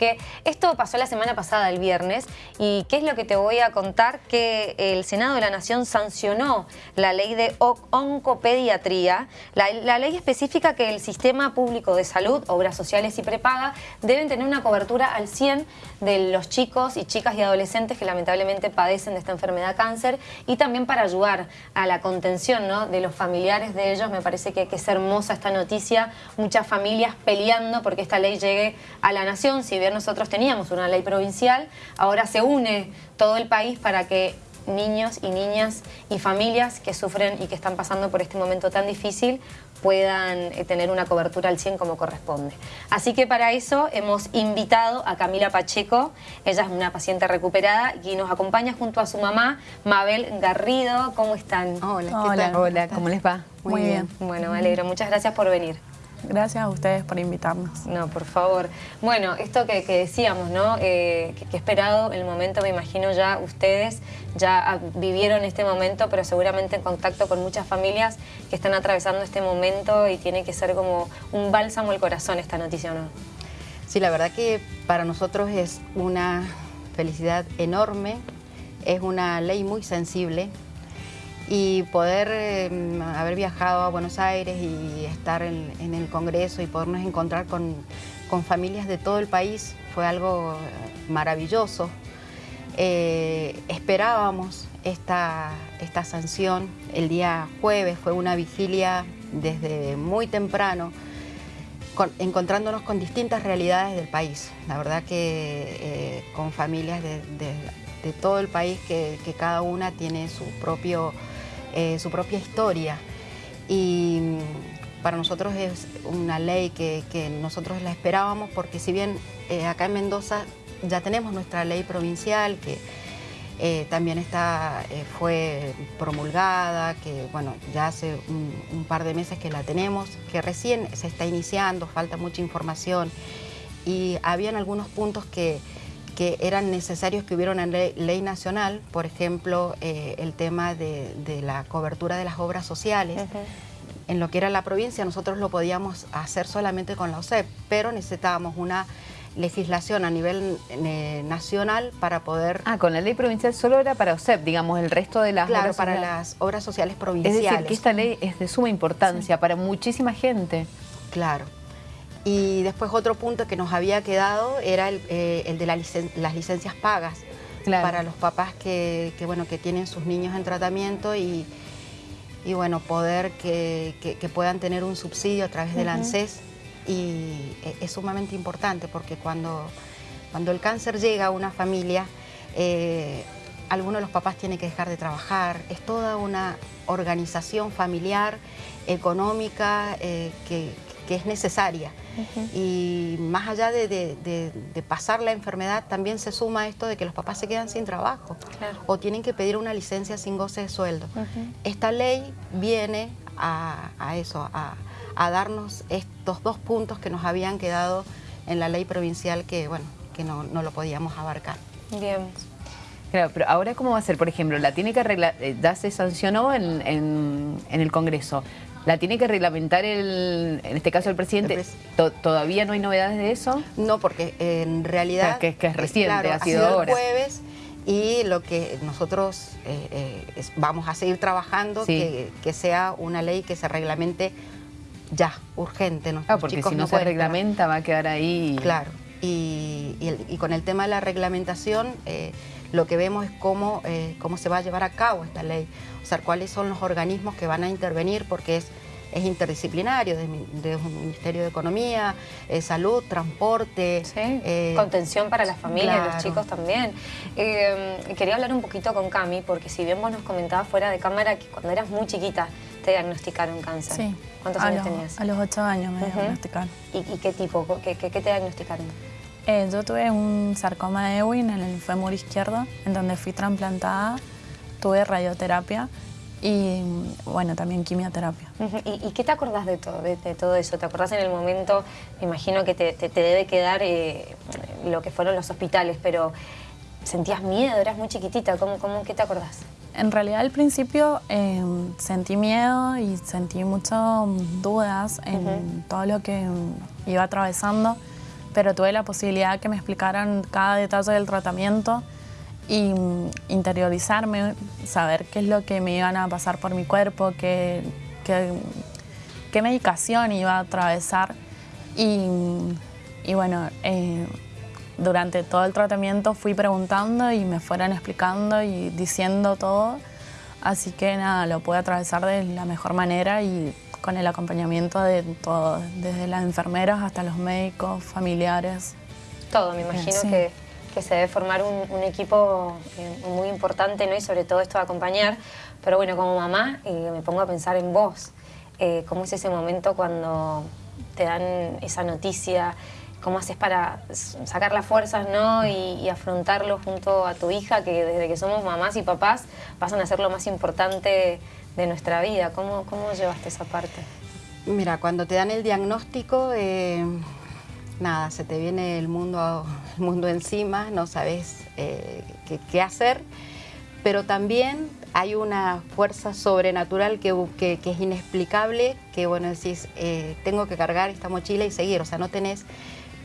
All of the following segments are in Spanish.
porque esto pasó la semana pasada, el viernes, y ¿qué es lo que te voy a contar? Que el Senado de la Nación sancionó la ley de oncopediatría, la, ley específica que el Sistema Público de Salud, Obras Sociales y Prepaga deben tener una cobertura al 100 de los chicos y chicas y adolescentes que lamentablemente padecen de esta enfermedad cáncer y también para ayudar a la contención ¿no? de los familiares de ellos. Me parece que, que es hermosa esta noticia, muchas familias peleando porque esta ley llegue a la nación. Si bien nosotros teníamos una ley provincial, ahora se une todo el país para que niños y niñas y familias que sufren y que están pasando por este momento tan difícil puedan eh, tener una cobertura al 100 como corresponde. Así que para eso hemos invitado a Camila Pacheco, ella es una paciente recuperada y nos acompaña junto a su mamá, Mabel Garrido. ¿Cómo están? Hola, ¿qué tal? Hola, ¿cómo les va? Muy, bien. Bueno, me alegro. Muchas gracias por venir. Gracias a ustedes por invitarnos. No, por favor. Bueno, esto que, decíamos, ¿no? Eh, que, he esperado el momento, me imagino ya ustedes ya vivieron este momento, pero seguramente en contacto con muchas familias que están atravesando este momento y tiene que ser como un bálsamo al corazón esta noticia, ¿no? Sí, la verdad que para nosotros es una felicidad enorme, es una ley muy sensible, y poder em, haber viajado a Buenos Aires y estar en, el Congreso y podernos encontrar con, familias de todo el país fue algo maravilloso. Eh, esperábamos esta, sanción el día jueves, fue una vigilia desde muy temprano, encontrándonos con distintas realidades del país. La verdad que eh, con familias de, todo el país que cada una tiene su propio eh, su propia historia. Y para nosotros es una ley que, nosotros la esperábamos porque si bien eh, acá en Mendoza ya tenemos nuestra ley provincial que eh, también está, fue promulgada, que bueno, ya hace un, par de meses que la tenemos, que recién se está iniciando, falta mucha información y habían algunos puntos que que eran necesarios que hubiera una ley, nacional, por ejemplo, eh, el tema de, la cobertura de las obras sociales. En lo que era la provincia nosotros lo podíamos hacer solamente con la OSEP, pero necesitábamos una legislación a nivel eh, nacional para poder... Ah, con la ley provincial solo era para OSEP, digamos, el resto de las Claro, para las obras sociales provinciales. Es decir, que esta ley es de suma importancia para muchísima gente. Claro. Y después otro punto que nos había quedado era el, eh, de las licencias pagas para los papás que, bueno, que tienen sus niños en tratamiento y, y bueno, poder que, puedan tener un subsidio a través del ANSES. Y e, es sumamente importante porque cuando, cuando el cáncer llega a una familia, eh, alguno de los papás tiene que dejar de trabajar, es toda una organización familiar, económica, eh, que, que es necesaria. Y más allá de, pasar la enfermedad, también se suma esto de que los papás se quedan sin trabajo o tienen que pedir una licencia sin goce de sueldo. Esta ley viene a, eso, a, darnos estos dos puntos que nos habían quedado en la ley provincial que, bueno, que no, lo podíamos abarcar. Bien. Claro, pero ahora ¿cómo va a ser? Por ejemplo, la tiene que arreglar, eh, ya se sancionó en, en el Congreso. ¿La tiene que reglamentar, el, en este caso el presidente? ¿Todavía no hay novedades de eso? No, porque en realidad... que, es reciente, ha sido, el jueves y lo que nosotros eh, eh, vamos a seguir trabajando, que, sea una ley que se reglamente ya, urgente. Ah, porque si no, se reglamenta va a quedar ahí... Claro, y, con el tema de la reglamentación... Eh, lo que vemos es cómo, eh, cómo se va a llevar a cabo esta ley, o sea, cuáles son los organismos que van a intervenir, porque es, es interdisciplinario, desde un Ministerio de Economía, eh, Salud, Transporte. Eh, Contención para las familias, los chicos también. quería hablar un poquito con Cami, porque si bien vos nos comentabas fuera de cámara que cuando eras muy chiquita te diagnosticaron cáncer. Sí. ¿Cuántos años tenías? A los ocho años me diagnosticaron. ¿Y, qué tipo? ¿Qué, qué, qué te diagnosticaron? Eh, yo tuve un sarcoma de Ewing en el fémur izquierdo, en donde fui trasplantada, tuve radioterapia y, bueno, también quimioterapia. ¿Y, qué te acordás de todo, de, todo eso? ¿Te acordás en el momento, me imagino que te, debe quedar eh, lo que fueron los hospitales, pero ¿sentías miedo? ¿Eras muy chiquitita? ¿Cómo, cómo, ¿Qué te acordás? En realidad al principio eh, sentí miedo y sentí muchas dudas en todo lo que iba atravesando pero tuve la posibilidad que me explicaran cada detalle del tratamiento y mm, interiorizarme, saber qué es lo que me iban a pasar por mi cuerpo, qué, qué, medicación iba a atravesar. Y, y bueno, eh, durante todo el tratamiento fui preguntando y me fueron explicando y diciendo todo. Así que nada, lo pude atravesar de la mejor manera y con el acompañamiento de todos, desde las enfermeras hasta los médicos, familiares. Todo, me imagino que, se debe formar un, equipo eh, muy importante ¿no? y sobre todo esto de acompañar. Pero bueno, como mamá eh, me pongo a pensar en vos. Eh, ¿Cómo es ese momento cuando te dan esa noticia? cómo haces para sacar las fuerzas ¿no? y, afrontarlo junto a tu hija, que desde que somos mamás y papás pasan a ser lo más importante de nuestra vida. ¿Cómo, cómo llevaste esa parte? Mira, cuando te dan el diagnóstico, eh, nada, se te viene el mundo, el mundo encima, no sabes eh, qué, hacer, pero también hay una fuerza sobrenatural que, que, es inexplicable, que bueno, decís, eh, tengo que cargar esta mochila y seguir, o sea, no tenés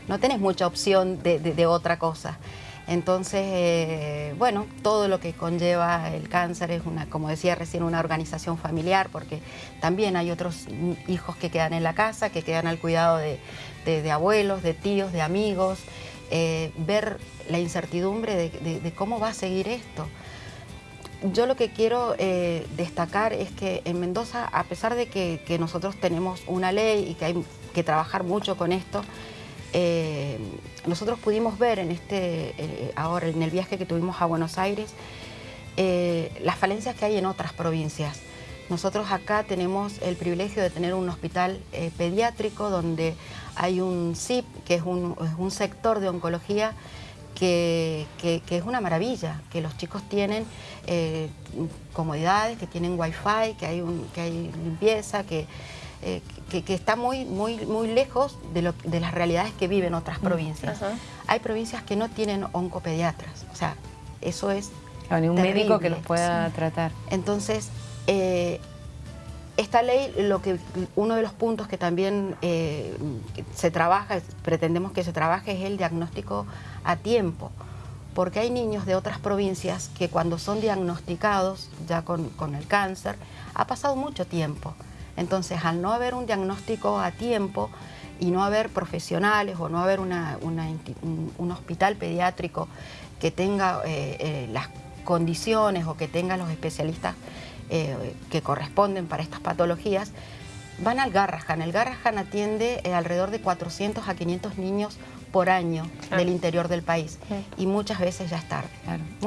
no tenés mucha opción de, otra cosa. Entonces, eh, bueno, todo lo que conlleva el cáncer es una, como decía recién, una organización familiar, porque también hay otros hijos que quedan en la casa, que quedan al cuidado de, abuelos, de tíos, de amigos, eh, ver la incertidumbre de, cómo va a seguir esto. Yo lo que quiero eh, destacar es que en Mendoza, a pesar de que, que nosotros tenemos una ley y que hay que trabajar mucho con esto, eh, nosotros pudimos ver en este, eh, ahora en el viaje que tuvimos a Buenos Aires, eh, las falencias que hay en otras provincias. Nosotros acá tenemos el privilegio de tener un hospital pediátrico donde hay un CIP, que es un, sector de oncología que, es una maravilla, que los chicos tienen comodidades, que tienen wifi, que hay, que hay limpieza, que eh, que, está muy, muy, muy lejos de, lo, de las realidades que viven otras mm, provincias. Hay provincias que no tienen oncopediatras, o sea, eso es Ni un médico que los pueda tratar. Entonces, eh, esta ley, lo que, uno de los puntos que también eh, se trabaja, pretendemos que se trabaje, es el diagnóstico a tiempo. Porque hay niños de otras provincias que cuando son diagnosticados ya con, con el cáncer, ha pasado mucho tiempo. Entonces, al no haber un diagnóstico a tiempo y no haber profesionales o no haber un, hospital pediátrico que tenga eh, eh, las condiciones o que tenga los especialistas eh, que corresponden para estas patologías, van al Garrahan. El Garrahan atiende alrededor de 400 a 500 niños por año del interior del país y muchas veces ya es tarde.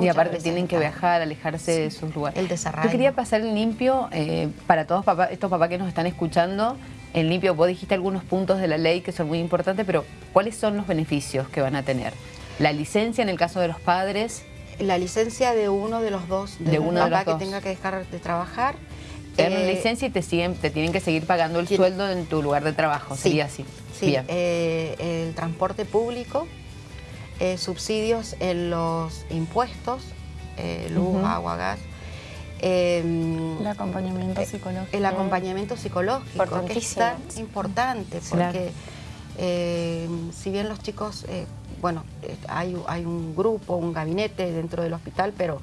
Y aparte tienen que viajar, alejarse de sus lugares. El desarrollo. Yo quería pasar el limpio eh, para todos estos papás que nos están escuchando. En limpio, vos dijiste algunos puntos de la ley que son muy importantes, pero ¿cuáles son los beneficios que van a tener? La licencia en el caso de los padres. La licencia de uno de los dos, de, uno papá que tenga que dejar de trabajar. Te dan eh, licencia y te, siguen, te tienen que seguir pagando el sueldo en tu lugar de trabajo, sería así. Sí, eh, el transporte público, eh, subsidios en los impuestos, eh, luz, agua, gas. Em, el acompañamiento psicológico. El acompañamiento psicológico, que es tan importante, porque em, si bien los chicos, bueno, hay, hay, un grupo, un gabinete dentro del hospital, pero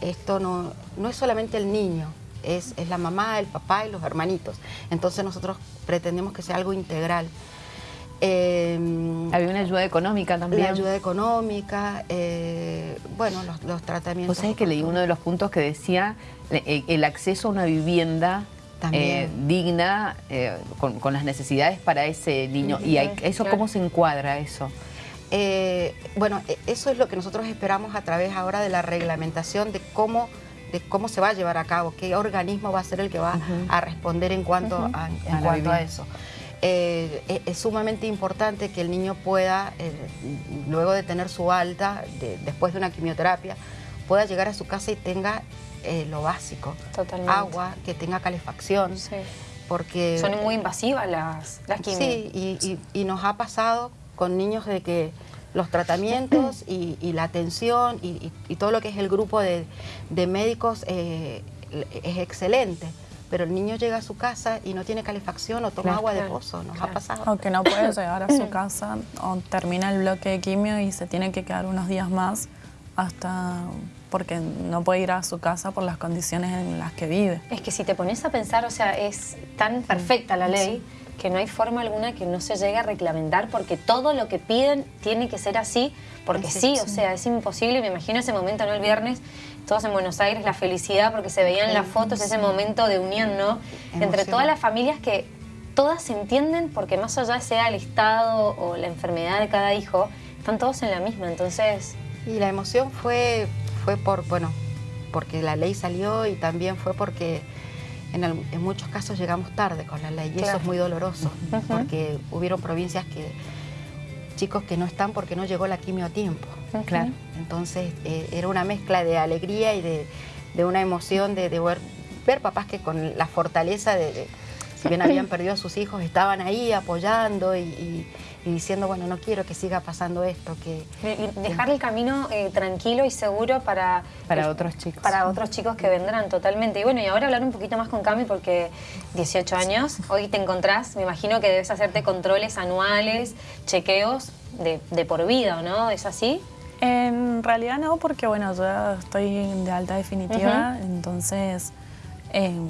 esto no, no es solamente el niño, es, es, la mamá, el papá y los hermanitos. Entonces nosotros pretendemos que sea algo integral. Em, Había una ayuda económica también. La ayuda económica, eh, bueno, los, tratamientos. Vos sabés que leí uno de los puntos que decía eh, el acceso a una vivienda eh, digna, con, las necesidades para ese niño. ¿Y eso cómo se encuadra eso? bueno, e, eso es lo que nosotros esperamos a través ahora de la reglamentación de cómo de cómo se va a llevar a cabo, qué organismo va a ser el que va a responder en cuanto, a, en cuanto a eso. Eh, es sumamente importante que el niño pueda, eh, luego de tener su alta, después de una quimioterapia, pueda llegar a su casa y tenga eh, lo básico. Agua, que tenga calefacción. Porque, Son muy invasivas las, las Sí, y, nos ha pasado con niños de que los tratamientos y, la atención y, todo lo que es el grupo de, médicos es excelente pero el niño llega a su casa y no tiene calefacción o toma agua de pozo, nos ha pasado. O que no puede llegar a su casa o termina el bloque de quimio y se tiene que quedar unos días más hasta porque no puede ir a su casa por las condiciones en las que vive. Es que si te pones a pensar, o sea, es tan perfecta la ley que no hay forma alguna que no se llegue a reglamentar porque todo lo que piden tiene que ser así, porque sí, o sea, es imposible. Me imagino ese momento, ¿no? El viernes, todos en Buenos Aires, la felicidad porque se veían las fotos, ese momento de unión, ¿no? Entre todas las familias que todas se entienden porque más allá sea el estado o la enfermedad de cada hijo, están todos en la misma, entonces... Y la emoción fue, fue por, bueno, porque la ley salió y también fue porque en, muchos casos llegamos tarde con la ley y eso es muy doloroso, porque hubieron provincias que chicos que no están porque no llegó la quimio a tiempo. Claro. Entonces eh, era una mezcla de alegría y de, una emoción de, ver, papás que con la fortaleza de si bien habían perdido a sus hijos, estaban ahí apoyando y, diciendo, bueno, no quiero que siga pasando esto. que Dejar el camino eh, tranquilo y seguro para... Para otros chicos. Para otros chicos que vendrán totalmente. Y bueno, y ahora hablar un poquito más con Cami porque 18 años, hoy te encontrás, me imagino que debes hacerte controles anuales, chequeos de, por vida, ¿no? ¿Es así? En realidad no, porque bueno, yo estoy de alta definitiva, entonces... Em,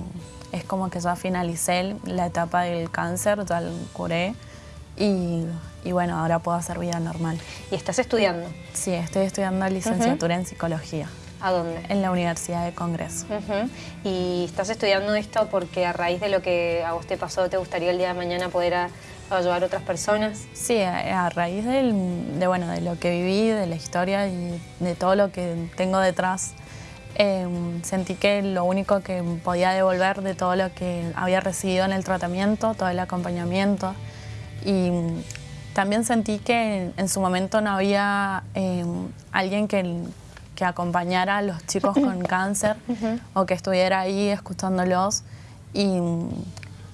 es como que ya finalicé la etapa del cáncer, ya lo curé y, bueno, ahora puedo hacer vida normal. ¿Y estás estudiando? Sí, estoy estudiando licenciatura en psicología. ¿A dónde? En la Universidad de Congreso. ¿Y estás estudiando esto porque a raíz de lo que a vos te pasó, te gustaría el día de mañana poder ayudar a otras personas? Sí, a, raíz de, bueno, de lo que viví, de la historia y de todo lo que tengo detrás Em, sentí que lo único que podía devolver de todo lo que había recibido en el tratamiento, todo el acompañamiento. Y también sentí que en, su momento no había em, alguien que, que, acompañara a los chicos con cáncer o que estuviera ahí escuchándolos. Y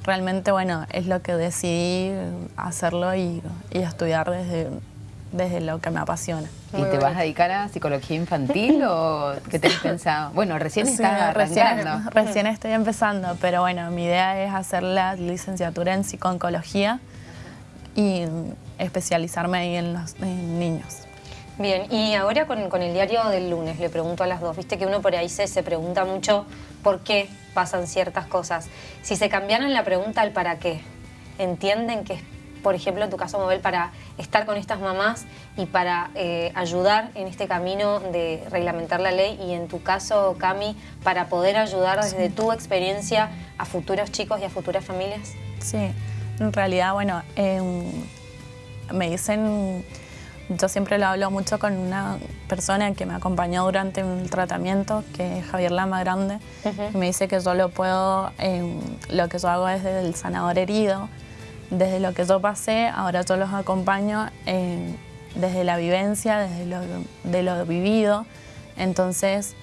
realmente, bueno, es lo que decidí hacerlo y, y estudiar desde, desde lo que me apasiona. ¿Y te vas a dedicar a psicología infantil o qué tenés pensado? Bueno, recién estás arrancando. Recién, estoy empezando, pero bueno, mi idea es hacer la licenciatura en psicooncología y especializarme ahí en los niños. Bien, y ahora con, con, el diario del lunes, le pregunto a las dos, viste que uno por ahí se, se pregunta mucho por qué pasan ciertas cosas. Si se cambiaran la pregunta al para qué, ¿entienden que es por ejemplo, en tu caso, Mabel, para estar con estas mamás y para eh, ayudar en este camino de reglamentar la ley y en tu caso, Cami, para poder ayudar desde tu experiencia a futuros chicos y a futuras familias? Sí, en realidad, bueno, em, me dicen, yo siempre lo hablo mucho con una persona que me acompañó durante el tratamiento, que es Javier Lama Grande, y me dice que yo lo puedo, em, lo que yo hago es desde el sanador herido, desde lo que yo pasé, ahora yo los acompaño desde la vivencia, desde lo, de lo vivido. Entonces,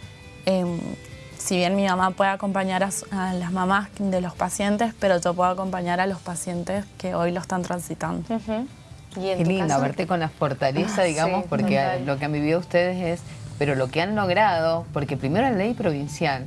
si bien mi mamá puede acompañar a, las mamás de los pacientes, pero yo puedo acompañar a los pacientes que hoy lo están transitando. Qué lindo verte con la fortaleza, ah, digamos, porque lo que han vivido ustedes es pero lo que han logrado, porque primero la ley provincial,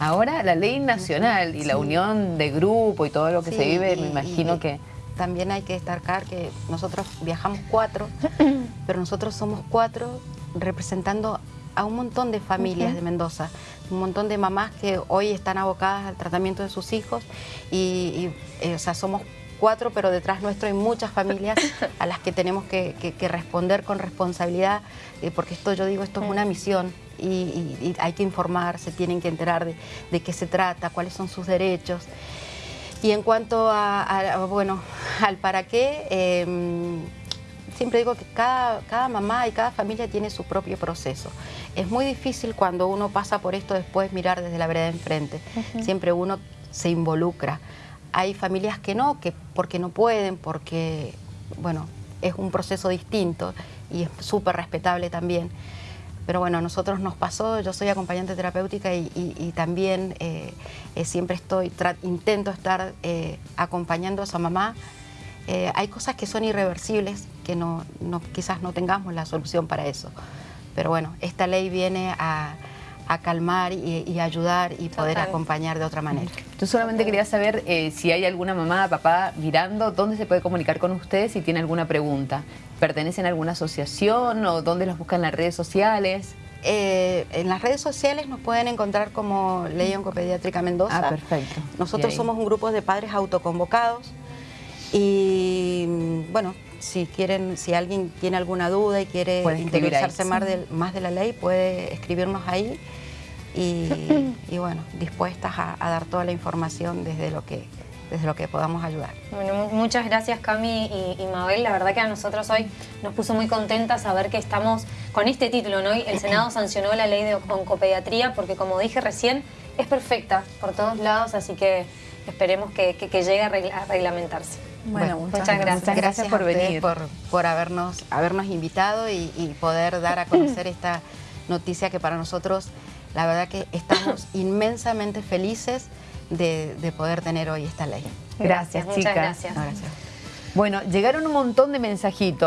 ahora la ley nacional y la unión de grupo y todo lo que se vive, me imagino que también hay que destacar que nosotros viajamos cuatro, pero nosotros somos cuatro representando a un montón de familias de Mendoza, un montón de mamás que hoy están abocadas al tratamiento de sus hijos y, eh, o sea, somos cuatro, pero detrás nuestro hay muchas familias a las que tenemos que, responder con responsabilidad, eh, porque esto yo digo, esto es una misión y, hay que informar, se tienen que enterar de, de qué se trata, cuáles son sus derechos. Y en cuanto a, bueno, al para qué, em, siempre digo que cada, cada, mamá y cada familia tiene su propio proceso. Es muy difícil cuando uno pasa por esto después mirar desde la vereda enfrente. Siempre uno se involucra. Hay familias que no, que porque no pueden, porque, bueno, es un proceso distinto y es súper respetable también. Pero bueno, a nosotros nos pasó, yo soy acompañante terapéutica y, también eh, eh, siempre estoy, intento estar eh, acompañando a esa mamá. Hay cosas que son irreversibles, que no, quizás no tengamos la solución para eso. Pero bueno, esta ley viene a, a calmar y, y ayudar y poder Total. acompañar de otra manera. Yo solamente quería saber eh, si hay alguna mamá, papá mirando, dónde se puede comunicar con ustedes si tiene alguna pregunta. ¿Pertenecen a alguna asociación o dónde los buscan en las redes sociales? Eh, en las redes sociales nos pueden encontrar como Ley Oncopediátrica Mendoza. Ah, perfecto. Nosotros somos un grupo de padres autoconvocados y mm, bueno, si quieren, si alguien tiene alguna duda y quiere ahí. más de, más de la ley, puede escribirnos ahí y, y bueno, dispuestas a, a dar toda la información desde lo que, desde lo que podamos ayudar. Bueno, muchas gracias Cami y, y Mabel. La verdad que a nosotros hoy nos puso muy contentas saber que estamos con este título, ¿no? El Senado sancionó la ley de oncopediatría porque como dije recién, es perfecta por todos lados, así que esperemos que, que- que llegue a, regla- a reglamentarse. Bueno, muchas, muchas gracias. Muchas gracias por venir. Por, por habernos, habernos invitado y, y poder dar a conocer esta noticia que para nosotros, la verdad que estamos inmensamente felices de, de poder tener hoy esta ley. Gracias, Muchas chicas. gracias. No, gracias. Bueno, llegaron un montón de mensajitos.